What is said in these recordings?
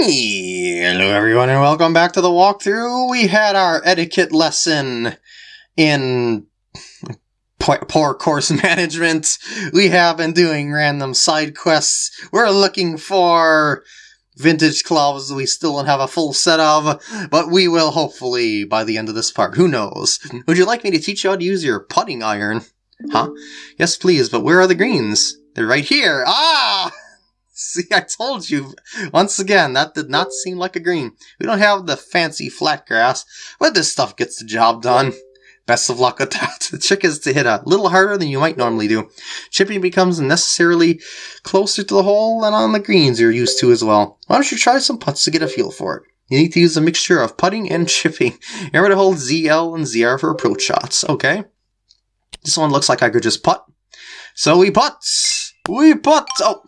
Hello everyone and welcome back to the walkthrough. We had our etiquette lesson in poor course management. We have been doing random side quests. We're looking for vintage clubs we still don't have a full set of, but we will hopefully by the end of this part. Who knows? Would you like me to teach you how to use your putting iron? Huh? Yes, please, but where are the greens? They're right here. Ah! See, I told you. Once again, that did not seem like a green. We don't have the fancy flat grass, but this stuff gets the job done. Best of luck with that. The trick is to hit a little harder than you might normally do. Chipping becomes necessarily closer to the hole than on the greens you're used to as well. Why don't you try some putts to get a feel for it? You need to use a mixture of putting and chipping. Remember to hold ZL and ZR for approach shots, okay? This one looks like I could just putt. So we putt! We putt! Oh!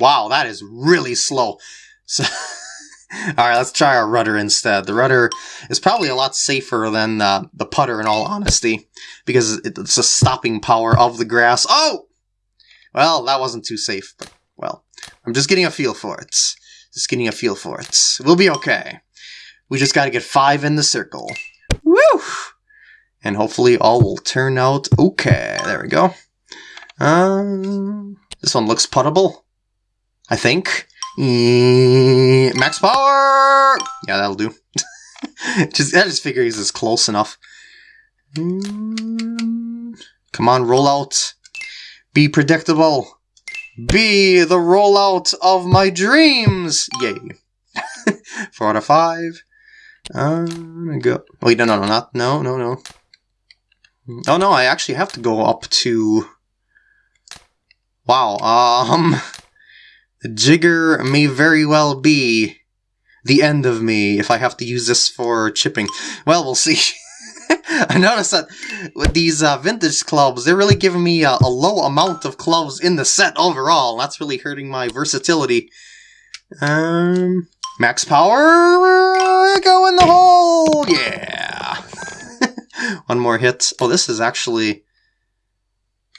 Wow, that is really slow. So, Alright, let's try our rudder instead. The rudder is probably a lot safer than uh, the putter in all honesty, because it's the stopping power of the grass. Oh! Well, that wasn't too safe, but, well, I'm just getting a feel for it. Just getting a feel for it. We'll be okay. We just gotta get five in the circle. Woo! And hopefully all will turn out okay. There we go. Um, this one looks puttable. I think. max power! Yeah, that'll do. just, I just figure he's as close enough. Come on, roll out. Be predictable. Be the rollout of my dreams! Yay. Four out of five. Um, go. Wait, no, no, no, not, no, no, no. Oh no, I actually have to go up to... Wow, um... Jigger may very well be the end of me if I have to use this for chipping. Well, we'll see. I noticed that with these uh, vintage clubs, they're really giving me a, a, low amount of clubs in the set overall. That's really hurting my versatility. Um, max power, go in the hole, yeah. One more hit. Oh, this is actually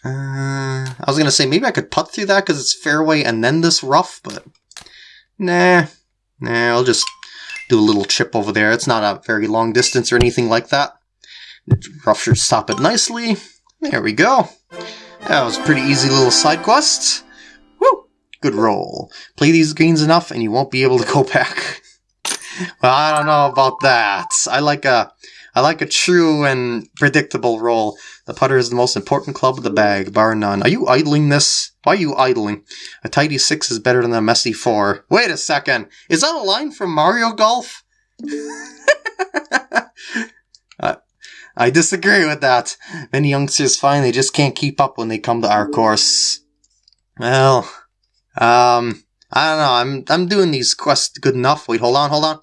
uh, I was going to say, maybe I could putt through that because it's fairway and then this rough, but nah. Nah, I'll just do a little chip over there. It's not a very long distance or anything like that. Rough should stop it nicely. There we go. That was a pretty easy little side quest. Woo! Good roll. Play these greens enough and you won't be able to go back. well, I don't know about that. I like a I like a true and predictable roll. The putter is the most important club of the bag, bar none. Are you idling this? Why are you idling? A tidy six is better than a messy four. Wait a second. Is that a line from Mario Golf? uh, I disagree with that. Many youngsters find they just can't keep up when they come to our course. Well, um, I don't know. I'm I'm doing these quests good enough. Wait, hold on, hold on.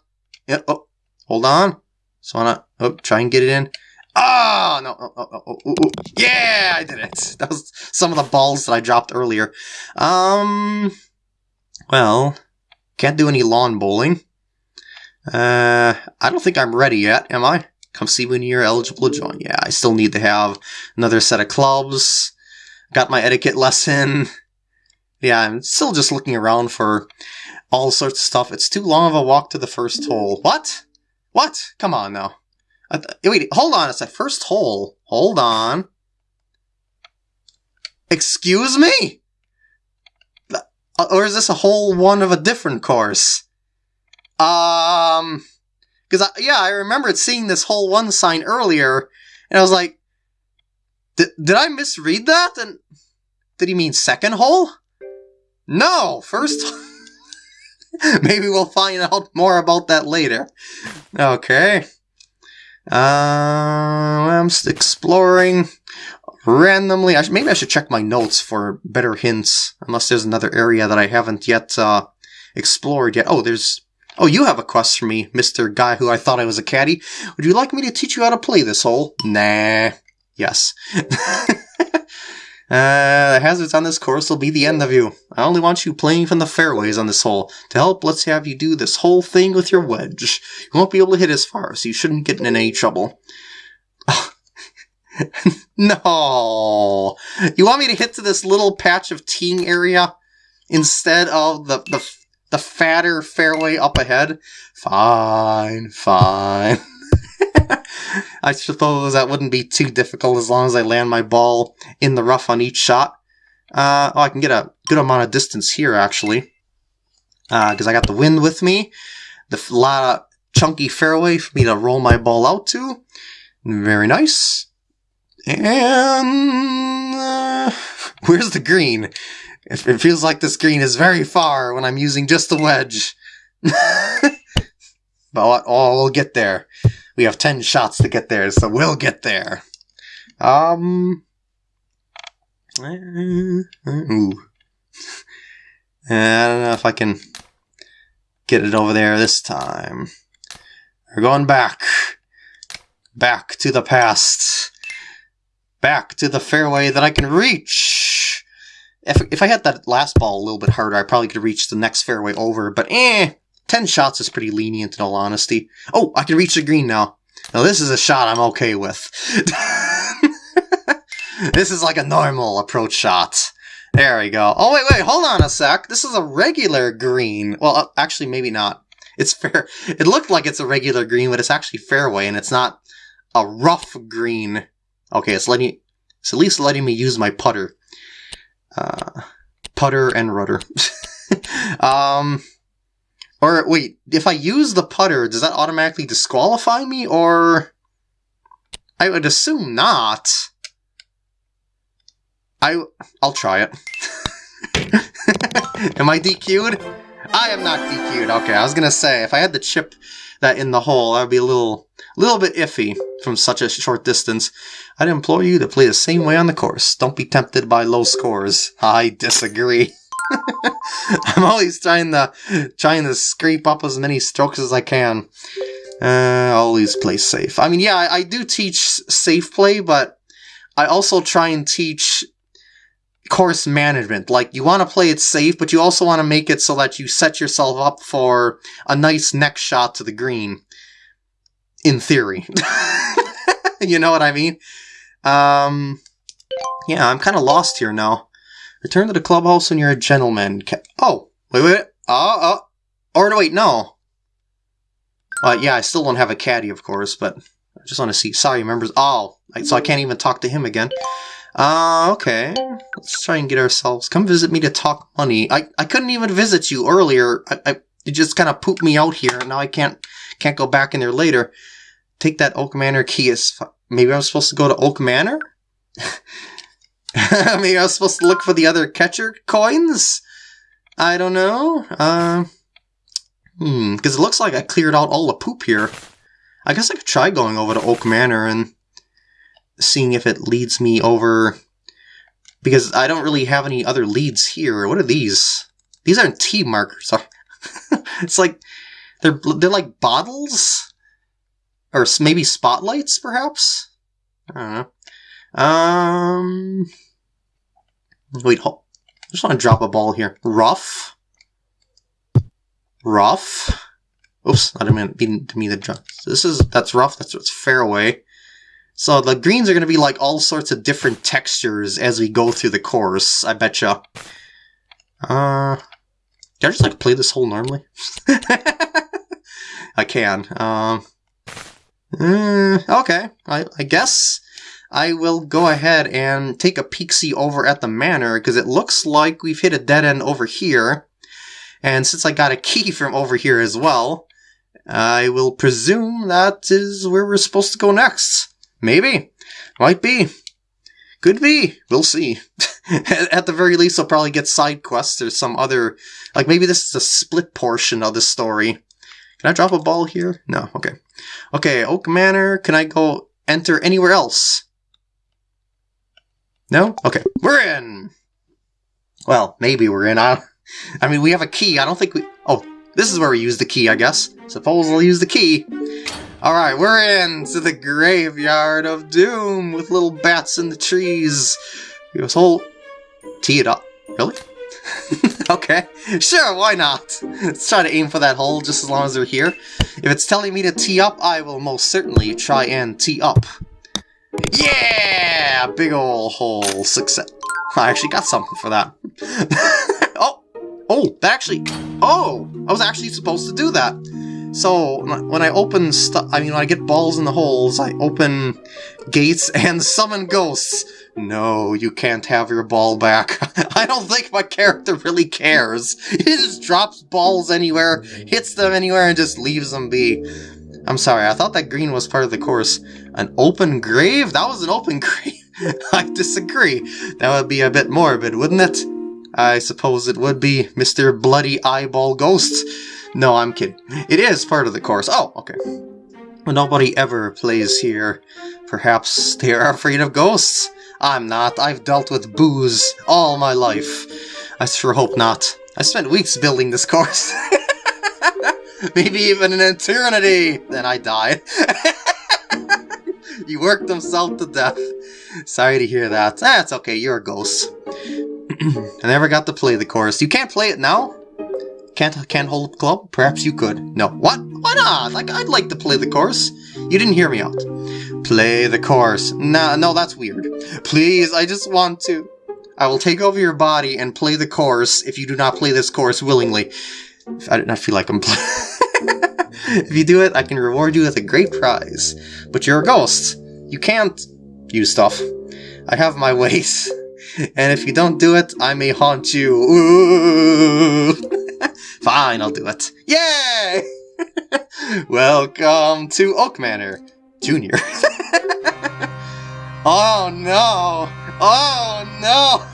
Yeah, oh, hold on. Just wanna oh, try and get it in. Ah, oh, no, oh, oh, oh, oh, yeah, I did it. That was some of the balls that I dropped earlier. Um, well, can't do any lawn bowling. Uh, I don't think I'm ready yet, am I? Come see when you're eligible to join. Yeah, I still need to have another set of clubs. Got my etiquette lesson. Yeah, I'm still just looking around for all sorts of stuff. It's too long of a walk to the first hole. What? What? Come on now. Wait, hold on. It's that first hole. Hold on. Excuse me? Uh, or is this a hole one of a different course? Um, because yeah, I remembered seeing this hole one sign earlier, and I was like, did, did I misread that? And did he mean second hole? No, first. Maybe we'll find out more about that later. Okay. Uh, I'm exploring randomly. I maybe I should check my notes for better hints, unless there's another area that I haven't yet uh, explored yet. Oh, there's... Oh, you have a quest for me, Mr. Guy who I thought I was a caddy. Would you like me to teach you how to play this hole? Nah. Yes. Uh, the hazards on this course will be the end of you. I only want you playing from the fairways on this hole. To help, let's have you do this whole thing with your wedge. You won't be able to hit as far, so you shouldn't get in any trouble. no! You want me to hit to this little patch of teeing area instead of the, the the fatter fairway up ahead. Fine, fine. I suppose that wouldn't be too difficult as long as I land my ball in the rough on each shot. Uh, oh, I can get a good amount of distance here, actually. Because uh, I got the wind with me. The lot of chunky fairway for me to roll my ball out to. Very nice. And... Uh, where's the green? It, it feels like this green is very far when I'm using just the wedge. but oh, we'll get there. We have 10 shots to get there, so we'll get there. Um... Ooh. I don't know if I can get it over there this time. We're going back. Back to the past. Back to the fairway that I can reach. If, if I had that last ball a little bit harder, I probably could reach the next fairway over, but eh, 10 shots is pretty lenient in all honesty. Oh, I can reach the green now. Now this is a shot I'm okay with. this is like a normal approach shot. There we go. Oh, wait, wait, hold on a sec. This is a regular green. Well, uh, actually, maybe not. It's fair. It looked like it's a regular green, but it's actually fairway, and it's not a rough green. Okay, it's letting it's at least letting me use my putter. Uh, putter and rudder. um, or wait, if I use the putter, does that automatically disqualify me, or I would assume not. I I'll try it. Am I DQ'd? I am not DQ'd. Okay, I was gonna say if I had to chip that in the hole, that would be a little little bit iffy from such a short distance. I'd implore you to play the same way on the course. Don't be tempted by low scores. I disagree. I'm always trying to trying to scrape up as many strokes as I can. Uh, always play safe. I mean, yeah, I, I do teach safe play, but I also try and teach course management. Like, you want to play it safe, but you also want to make it so that you set yourself up for a nice next shot to the green. In theory. you know what I mean? Um, yeah, I'm kind of lost here now. Return to the clubhouse and you're a gentleman. oh, wait, wait. Oh, oh. Or wait, no. Uh, yeah, I still don't have a caddy, of course, but I just want to see. Sorry, members. Oh, so I can't even talk to him again. Uh, okay. Let's try and get ourselves... Come visit me to talk money. I, I couldn't even visit you earlier. I, I you just kind of pooped me out here, and now I can't can't go back in there later. Take that Oak Manor key. Is Maybe I'm supposed to go to Oak Manor? Maybe I was supposed to look for the other catcher coins? I don't know. Uh, hmm, because it looks like I cleared out all the poop here. I guess I could try going over to Oak Manor and seeing if it leads me over because I don't really have any other leads here. What are these? These aren't tee markers. it's like they're they're like bottles or maybe spotlights, perhaps. I don't know. Um, wait, hold. I just want to drop a ball here. Rough. Rough. Oops, I didn't mean to me the jump. This is that's rough. That's what's fairway. So the greens are going to be like all sorts of different textures as we go through the course, I betcha. Uh, can I just like play this hole normally? I can. Um, uh, okay, I, I guess I will go ahead and take a peek-see over at the manor, because it looks like we've hit a dead end over here. And since I got a key from over here as well, I will presume that is where we're supposed to go next. Maybe. Might be. Could be. We'll see. At the very least, I'll probably get side quests or some other... Like, maybe this is a split portion of the story. Can I drop a ball here? No. Okay. Okay, Oak Manor. Can I go enter anywhere else? No? Okay. We're in! Well, maybe we're in. I, I mean, we have a key. I don't think we... Oh, this is where we use the key, I guess. Suppose I'll use the key. Alright, we're into the graveyard of doom with little bats in the trees. This whole... Tee it up. Really? okay, sure, why not? Let's try to aim for that hole just as long as they're here. If it's telling me to tee up, I will most certainly try and tee up. Yeah! Big ol' hole success. I actually got something for that. oh! Oh, that actually... Oh! I was actually supposed to do that. So, when I open stuff... I mean, when I get balls in the holes, I open gates and summon ghosts. No, you can't have your ball back. I don't think my character really cares. He just drops balls anywhere, hits them anywhere, and just leaves them be. I'm sorry, I thought that green was part of the course. An open grave? That was an open grave. I disagree. That would be a bit morbid, wouldn't it? I suppose it would be Mr. Bloody Eyeball Ghost. No, I'm kidding. It is part of the course. Oh, okay. Nobody ever plays here. Perhaps they are afraid of ghosts? I'm not. I've dealt with booze all my life. I sure hope not. I spent weeks building this course. Maybe even an eternity! Then I died. you worked himself to death. Sorry to hear that. That's okay, you're a ghost. I never got to play the course. You can't play it now? Can't can't hold club? Perhaps you could. No. What? Why not? Like I'd like to play the course. You didn't hear me out. Play the course. Nah, no, that's weird. Please, I just want to. I will take over your body and play the course if you do not play this course willingly. I do not feel like I'm If you do it, I can reward you with a great prize. But you're a ghost. You can't use stuff. I have my ways. And if you don't do it, I may haunt you. Ooh. Fine, I'll do it. Yay! Welcome to Oak Manor, Junior. oh no! Oh no!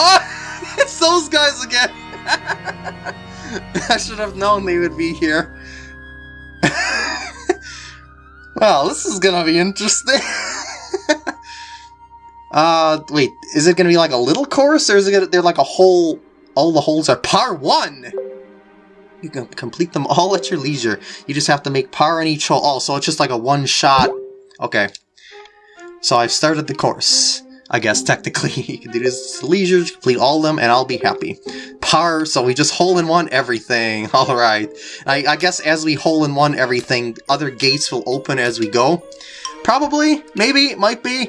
Oh, it's those guys again! I should have known they would be here. well, this is gonna be interesting. uh, wait, is it gonna be like a little course, or is it gonna, they're like a whole all the holes are par 1! You can complete them all at your leisure. You just have to make par on each hole. Oh, so it's just like a one-shot. Okay. So I've started the course. I guess, technically. you can do this leisure, complete all of them, and I'll be happy. Par, so we just hole-in-one everything. Alright. I, I guess as we hole-in-one everything, other gates will open as we go. Probably, maybe, might be.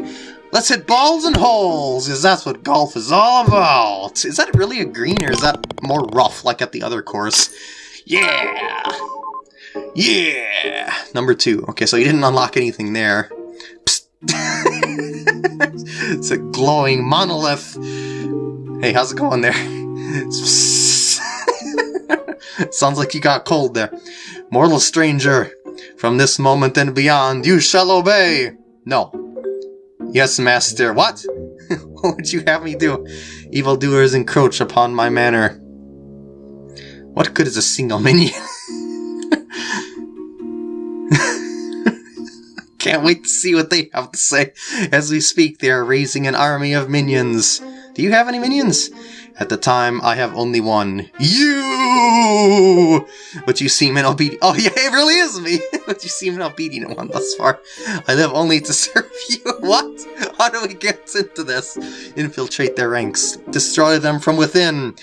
Let's hit balls and holes, because that's what golf is all about. Is that really a green, or is that more rough, like at the other course? Yeah! Yeah! Number two. Okay, so you didn't unlock anything there. it's a glowing monolith. Hey, how's it going there? Sounds like you got cold there. Mortal stranger, from this moment and beyond, you shall obey! No, Yes, master. What? what would you have me do? Evildoers encroach upon my manor. What good is a single minion? Can't wait to see what they have to say. As we speak, they are raising an army of minions. Do you have any minions? At the time, I have only one. You! But you seem an obedient- Oh yeah, it really is me! but you seem an obedient one thus far. I live only to serve you. what? How do we get into this? Infiltrate their ranks. Destroy them from within.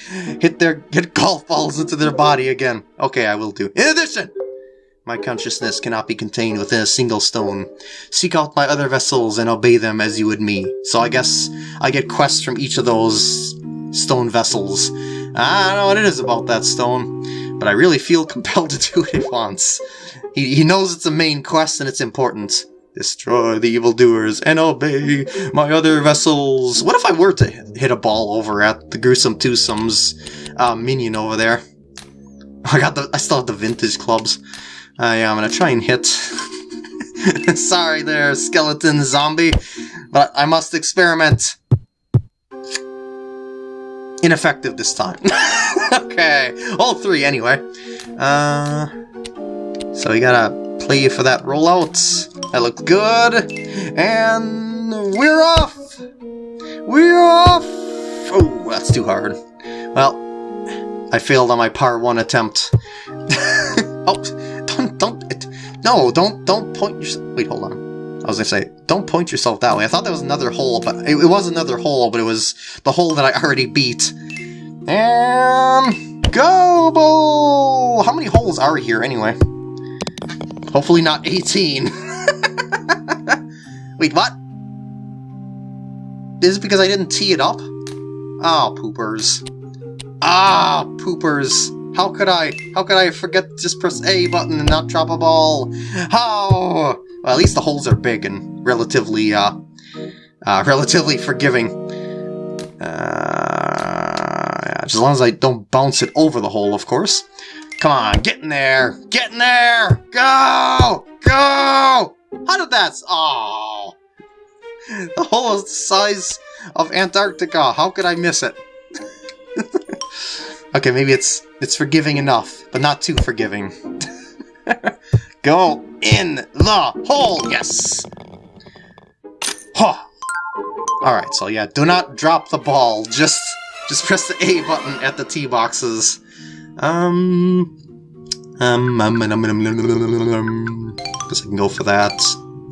Hit their- hit golf balls into their body again. Okay, I will do. In addition! My consciousness cannot be contained within a single stone. Seek out my other vessels and obey them as you would me. So I guess I get quests from each of those stone vessels. I don't know what it is about that stone, but I really feel compelled to do it once. He, he knows it's a main quest and it's important. Destroy the evildoers and obey my other vessels. What if I were to hit a ball over at the Gruesome Twosome's uh, minion over there? I got the. I still have the vintage clubs. Uh, yeah, I'm gonna try and hit. Sorry there, skeleton zombie, but I must experiment ineffective this time. okay, all three anyway. Uh, so we gotta play for that rollout. That looked good. And we're off! We're off! Oh, that's too hard. Well, I failed on my par 1 attempt. oh, no, don't, don't point your, wait, hold on. I was gonna say, don't point yourself that way. I thought that was another hole, but it, it was another hole, but it was the hole that I already beat. And go bull! How many holes are here anyway? Hopefully not 18. Wait, what? Is it because I didn't tee it up? Oh, poopers. Ah! Ah, poopers. How could I? How could I forget to just press A button and not drop a ball? How? Well, at least the holes are big and relatively, uh, uh relatively forgiving. Uh, yeah, as long as I don't bounce it over the hole, of course. Come on, get in there! Get in there! Go! Go! How did that... Oh! The hole is the size of Antarctica. How could I miss it? okay, maybe it's it's forgiving enough, but not too forgiving. Go in the hole! Yes! Huh. Alright, so yeah, do not drop the ball. Just just press the A button at the tee boxes. Um... Um, um, um, um, um, um, um, guess I can go for that.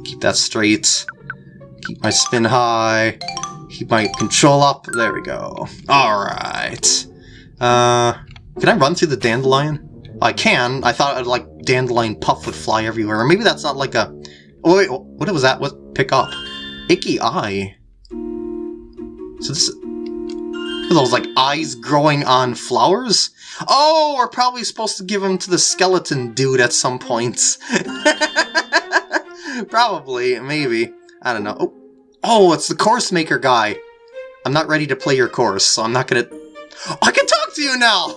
Keep that straight. Keep my spin high. Keep my control up. There we go. Alright. Uh, can I run through the dandelion? I can. I thought, like, dandelion puff would fly everywhere. Or maybe that's not like a... Oh, wait, what was that? What? Pick up. Icky eye. So this... Those, like, eyes growing on flowers? Oh, we're probably supposed to give them to the skeleton dude at some points. probably, maybe. I don't know. Oh, oh, it's the course maker guy. I'm not ready to play your course, so I'm not gonna... I can talk to you now!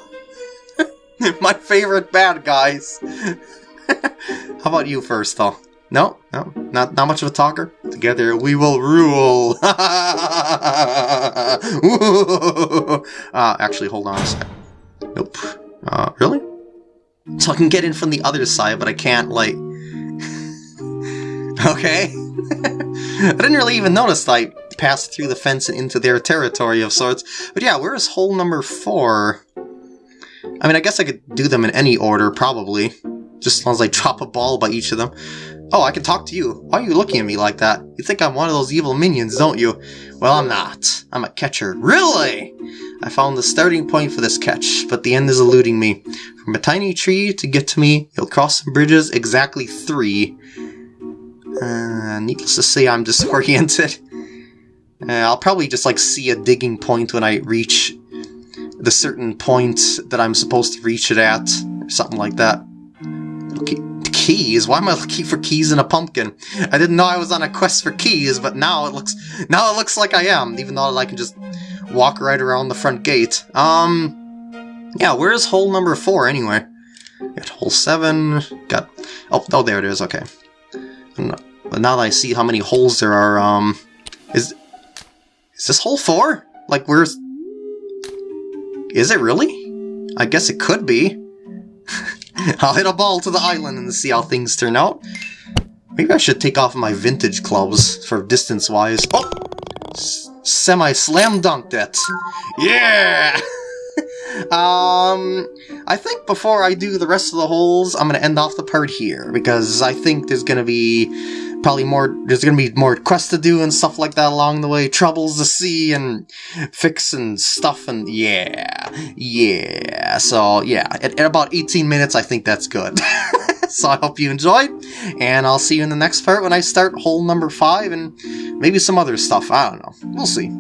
My favorite bad guys. How about you first, though? No, no, not not much of a talker. Together we will rule. uh, actually, hold on a sec. Nope. Uh, really? So I can get in from the other side, but I can't, like... okay. I didn't really even notice I passed through the fence and into their territory of sorts. But yeah, where's hole number four? I mean, I guess I could do them in any order, probably. Just as long as I drop a ball by each of them. Oh, I can talk to you. Why are you looking at me like that? You think I'm one of those evil minions, don't you? Well, I'm not. I'm a catcher. Really? I found the starting point for this catch, but the end is eluding me. From a tiny tree to get to me, you'll cross some bridges, exactly three. Uh, needless to say, I'm disoriented. Uh, I'll probably just like see a digging point when I reach the certain point that I'm supposed to reach it at, or something like that. Okay, keys? Why am I looking for keys in a pumpkin? I didn't know I was on a quest for keys, but now it looks now it looks like I am, even though I can just walk right around the front gate. Um, yeah, where's hole number four anyway? Got hole seven. Got oh oh there it is. Okay. But now that I see how many holes there are, um, is is this hole four? Like where's is it really? I guess it could be. I'll hit a ball to the island and see how things turn out. Maybe I should take off my vintage clubs for distance-wise. Oh! Semi-slam dunked it. Yeah! um, I think before I do the rest of the holes, I'm going to end off the part here, because I think there's going to be probably more, there's to be more quests to do and stuff like that along the way, troubles to see and fix and stuff, and yeah, yeah, so yeah, at, at about 18 minutes, I think that's good. so I hope you enjoyed, and I'll see you in the next part when I start hole number 5 and maybe some other stuff, I don't know, we'll see.